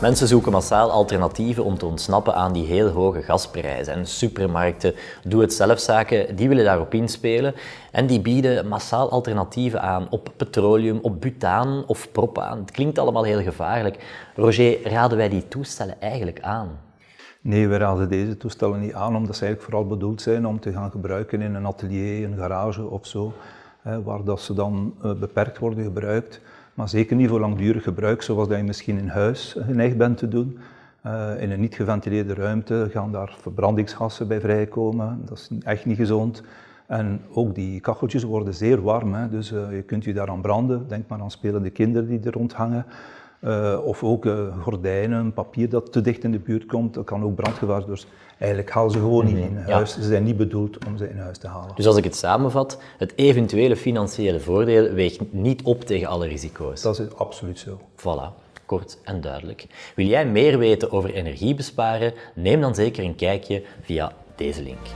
Mensen zoeken massaal alternatieven om te ontsnappen aan die heel hoge gasprijzen. En supermarkten, doe-het-zelfzaken, die willen daarop inspelen. En die bieden massaal alternatieven aan op petroleum, op butaan of propaan. Het klinkt allemaal heel gevaarlijk. Roger, raden wij die toestellen eigenlijk aan? Nee, we raden deze toestellen niet aan, omdat ze eigenlijk vooral bedoeld zijn om te gaan gebruiken in een atelier, een garage of zo, waar dat ze dan eh, beperkt worden gebruikt maar zeker niet voor langdurig gebruik, zoals dat je misschien in huis geneigd bent te doen. Uh, in een niet geventileerde ruimte gaan daar verbrandingsgassen bij vrijkomen, dat is echt niet gezond. En ook die kacheltjes worden zeer warm, hè? dus uh, je kunt je daaraan branden. Denk maar aan spelende kinderen die er rond hangen. Uh, of ook gordijnen, papier dat te dicht in de buurt komt, dat kan ook brandgevaar. Dus eigenlijk halen ze gewoon niet mhm. in huis. Ze zijn niet bedoeld om ze in huis te halen. Dus als ik het samenvat, het eventuele financiële voordeel weegt niet op tegen alle risico's. Dat is absoluut zo. Voilà kort en duidelijk. Wil jij meer weten over energiebesparen? Neem dan zeker een kijkje via deze link.